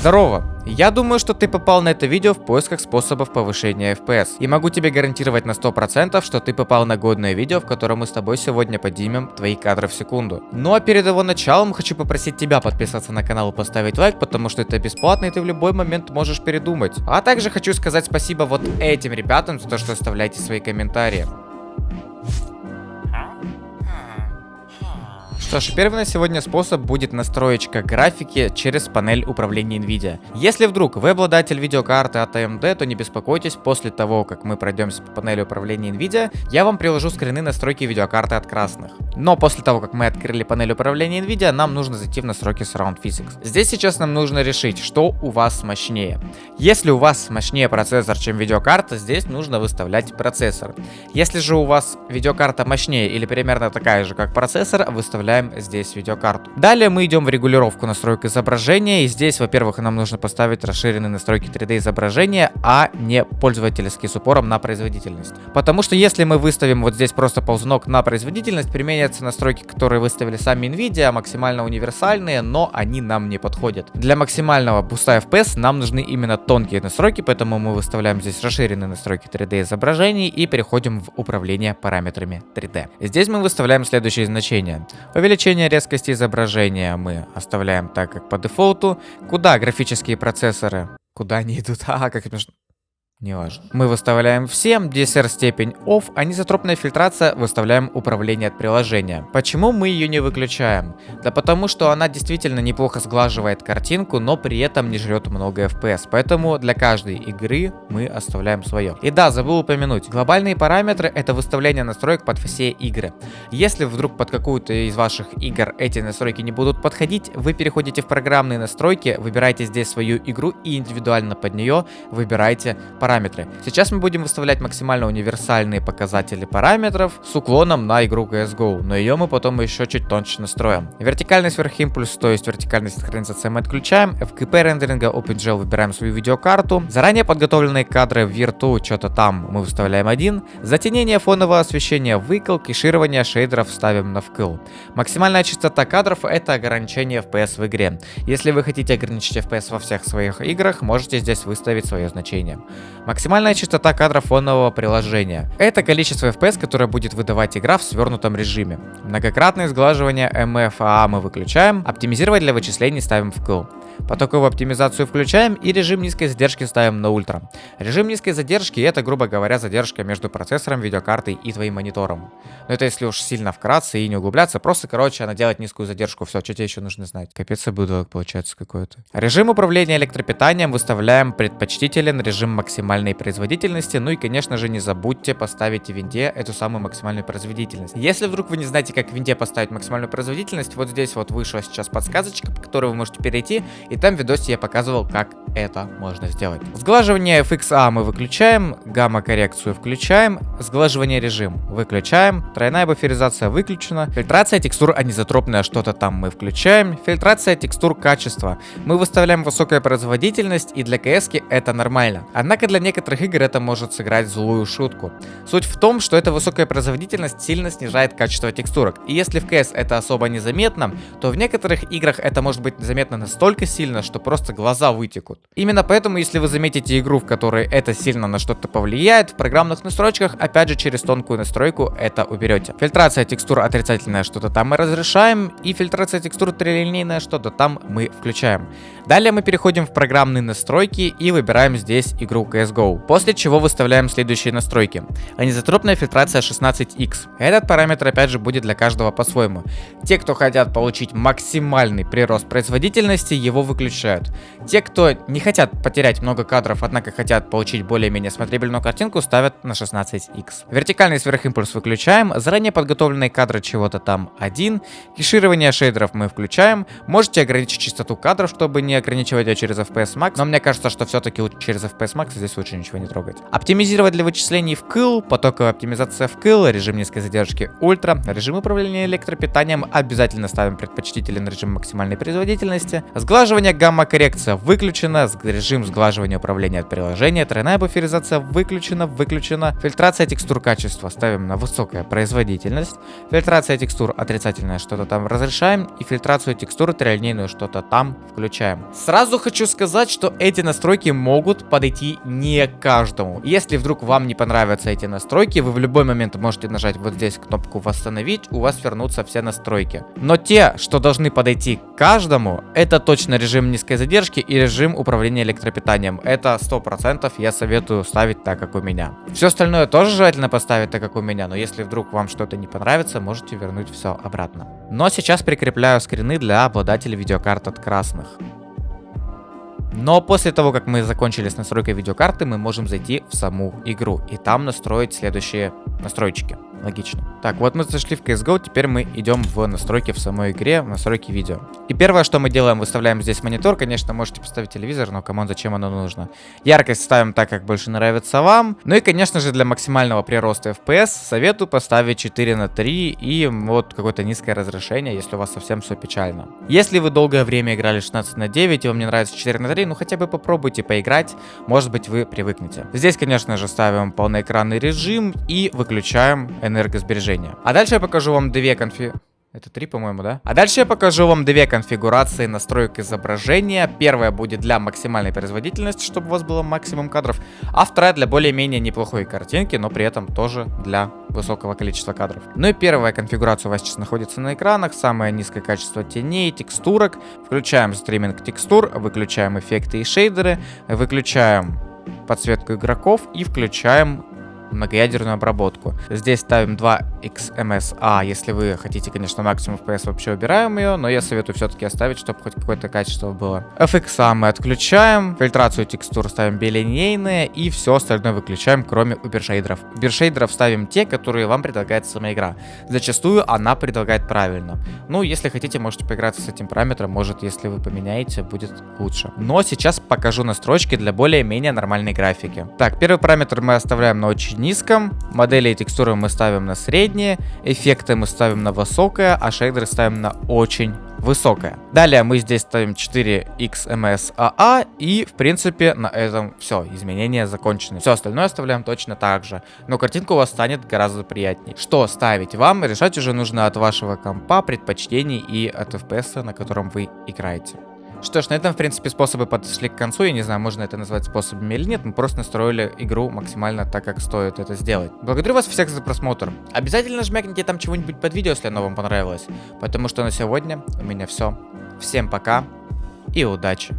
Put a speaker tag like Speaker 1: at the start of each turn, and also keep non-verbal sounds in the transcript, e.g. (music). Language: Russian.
Speaker 1: Здорово! Я думаю, что ты попал на это видео в поисках способов повышения FPS. И могу тебе гарантировать на 100%, что ты попал на годное видео, в котором мы с тобой сегодня поднимем твои кадры в секунду. Ну а перед его началом хочу попросить тебя подписаться на канал и поставить лайк, потому что это бесплатно и ты в любой момент можешь передумать. А также хочу сказать спасибо вот этим ребятам за то, что оставляете свои комментарии. Что ж, первый на сегодня способ будет настроечка графики через панель управления NVIDIA. Если вдруг вы обладатель видеокарты от AMD, то не беспокойтесь, после того, как мы пройдемся по панели управления NVIDIA, я вам приложу скрины настройки видеокарты от красных. Но после того, как мы открыли панель управления NVIDIA, нам нужно зайти в настройки Surround Physics. Здесь сейчас нам нужно решить, что у вас мощнее. Если у вас мощнее процессор, чем видеокарта, здесь нужно выставлять процессор. Если же у вас видеокарта мощнее или примерно такая же, как процессор, выставляем выбираем здесь видеокарту. Далее мы идем в регулировку настроек изображения. И здесь, во-первых, нам нужно поставить расширенные настройки 3D изображения, а не пользовательский с упором на производительность. Потому что если мы выставим вот здесь просто ползунок на производительность, применятся настройки, которые выставили сами NVIDIA, максимально универсальные, но они нам не подходят. Для максимального буста FPS нам нужны именно тонкие настройки, поэтому мы выставляем здесь расширенные настройки 3D изображений и переходим в управление параметрами 3D. Здесь мы выставляем следующие значения. Резкости изображения мы оставляем так, как по дефолту. Куда графические процессоры? Куда они идут? (laughs) А, как нужно... Неважно. Мы выставляем всем, DSR степень OFF, а низотропная фильтрация выставляем управление от приложения. Почему мы ее не выключаем? Да потому что она действительно неплохо сглаживает картинку, но при этом не жрет много FPS, поэтому для каждой игры мы оставляем свое. И да, забыл упомянуть, глобальные параметры это выставление настроек под все игры. Если вдруг под какую-то из ваших игр эти настройки не будут подходить, вы переходите в программные настройки, выбираете здесь свою игру и индивидуально под нее выбираете параметры параметры. Сейчас мы будем выставлять максимально универсальные показатели параметров с уклоном на игру CSGO, но ее мы потом еще чуть тоньше настроим. Вертикальный сверхимпульс, то есть вертикальная синхронизация мы отключаем, FKP рендеринга OpenGL выбираем свою видеокарту, заранее подготовленные кадры в Virtu, что-то там мы выставляем один, затенение фонового освещения выкл, кеширование шейдеров ставим на вкл. Максимальная частота кадров это ограничение FPS в игре. Если вы хотите ограничить FPS во всех своих играх, можете здесь выставить свое значение. Максимальная частота кадров фонового приложения. Это количество FPS, которое будет выдавать игра в свернутом режиме. Многократное сглаживание MFA мы выключаем, оптимизировать для вычислений ставим в kill. Потоковую оптимизацию включаем и режим низкой задержки ставим на ультра. Режим низкой задержки это, грубо говоря, задержка между процессором, видеокартой и твоим монитором. Но это если уж сильно вкратце и не углубляться, просто, короче, она делает низкую задержку. Все, что тебе еще нужно знать. Капец, я буду получается какой-то. Режим управления электропитанием выставляем предпочтителен режим максимальной производительности. Ну и, конечно же, не забудьте поставить в винде эту самую максимальную производительность. Если вдруг вы не знаете, как в винде поставить максимальную производительность, вот здесь вот вышла сейчас подсказочка, по которой вы можете перейти и там в видосе я показывал, как это можно сделать. Сглаживание FXA мы выключаем, гамма-коррекцию включаем, сглаживание режим выключаем, тройная буферизация выключена, фильтрация текстур анизотропная что-то там мы включаем, фильтрация текстур качества. Мы выставляем высокая производительность и для CS это нормально. Однако для некоторых игр это может сыграть злую шутку. Суть в том, что эта высокая производительность сильно снижает качество текстурок. И если в CS это особо незаметно, то в некоторых играх это может быть заметно настолько сильно, сильно, что просто глаза вытекут. Именно поэтому, если вы заметите игру, в которой это сильно на что-то повлияет, в программных настройках, опять же, через тонкую настройку это уберете. Фильтрация текстур отрицательная, что-то там мы разрешаем, и фильтрация текстур трилинейная, что-то там мы включаем. Далее мы переходим в программные настройки и выбираем здесь игру CSGO, после чего выставляем следующие настройки. Анизотропная фильтрация 16x. Этот параметр опять же будет для каждого по-своему. Те, кто хотят получить максимальный прирост производительности, его выключают. Те, кто не хотят потерять много кадров, однако хотят получить более-менее смотрибельную картинку, ставят на 16x. Вертикальный сверхимпульс выключаем, заранее подготовленные кадры чего-то там 1, кеширование шейдеров мы включаем, можете ограничить частоту кадров, чтобы не ограничивать ее через FPS Max, но мне кажется, что все-таки через FPS Max здесь лучше ничего не трогать. Оптимизировать для вычислений в кыл, потоковая оптимизация в кыл, режим низкой задержки ультра, режим управления электропитанием обязательно ставим предпочтителен режим максимальной производительности, сглаживание гамма-коррекция выключена, режим сглаживания управления от приложения, тройная буферизация выключена, выключена, фильтрация текстур качества ставим на высокая производительность, фильтрация текстур отрицательная что-то там разрешаем и фильтрацию текстур трилинейную что-то там включаем. Сразу хочу сказать, что эти настройки могут подойти не каждому. Если вдруг вам не понравятся эти настройки, вы в любой момент можете нажать вот здесь кнопку восстановить, у вас вернутся все настройки. Но те, что должны подойти каждому, это точно режим низкой задержки и режим управления электропитанием. Это 100% я советую ставить так, как у меня. Все остальное тоже желательно поставить так, как у меня, но если вдруг вам что-то не понравится, можете вернуть все обратно. Но сейчас прикрепляю скрины для обладателей видеокарт от красных. Но после того, как мы закончили с настройкой видеокарты, мы можем зайти в саму игру и там настроить следующие настройки. Логично. Так, вот мы зашли в CSGO, теперь мы идем в настройки в самой игре, в настройки видео. И первое, что мы делаем, выставляем здесь монитор. Конечно, можете поставить телевизор, но кому зачем оно нужно? Яркость ставим так, как больше нравится вам. Ну и, конечно же, для максимального прироста FPS советую поставить 4 на 3 и вот какое-то низкое разрешение, если у вас совсем все печально. Если вы долгое время играли 16 на 9 и вам не нравится 4 на 3, ну хотя бы попробуйте поиграть, может быть вы привыкнете. Здесь, конечно же, ставим полноэкранный режим и выключаем энергосбережения. А дальше я покажу вам две конфи... Это три, по-моему, да? А дальше я покажу вам две конфигурации настроек изображения. Первая будет для максимальной производительности, чтобы у вас было максимум кадров. А вторая для более-менее неплохой картинки, но при этом тоже для высокого количества кадров. Ну и первая конфигурация у вас сейчас находится на экранах. Самое низкое качество теней, текстурок. Включаем стриминг текстур, выключаем эффекты и шейдеры, выключаем подсветку игроков и включаем многоядерную обработку. Здесь ставим 2 XMSA, если вы хотите, конечно, максимум FPS, вообще убираем ее, но я советую все-таки оставить, чтобы хоть какое-то качество было. FX мы отключаем, фильтрацию текстур ставим билинейные и все остальное выключаем, кроме убершейдеров. Убершейдеров ставим те, которые вам предлагает сама игра. Зачастую она предлагает правильно. Ну, если хотите, можете поиграться с этим параметром, может, если вы поменяете, будет лучше. Но сейчас покажу настройки для более-менее нормальной графики. Так, первый параметр мы оставляем на очень низком, модели и текстуры мы ставим на средние, эффекты мы ставим на высокое, а шейдеры ставим на очень высокое. Далее мы здесь ставим 4XMSAA и в принципе на этом все, изменения закончены. Все остальное оставляем точно так же, но картинка у вас станет гораздо приятнее. Что ставить вам, решать уже нужно от вашего компа, предпочтений и от FPS, на котором вы играете. Что ж, на этом, в принципе, способы подошли к концу. Я не знаю, можно это назвать способами или нет. Мы просто настроили игру максимально так, как стоит это сделать. Благодарю вас всех за просмотр. Обязательно жмякните там чего-нибудь под видео, если оно вам понравилось. Потому что на сегодня у меня все. Всем пока и удачи.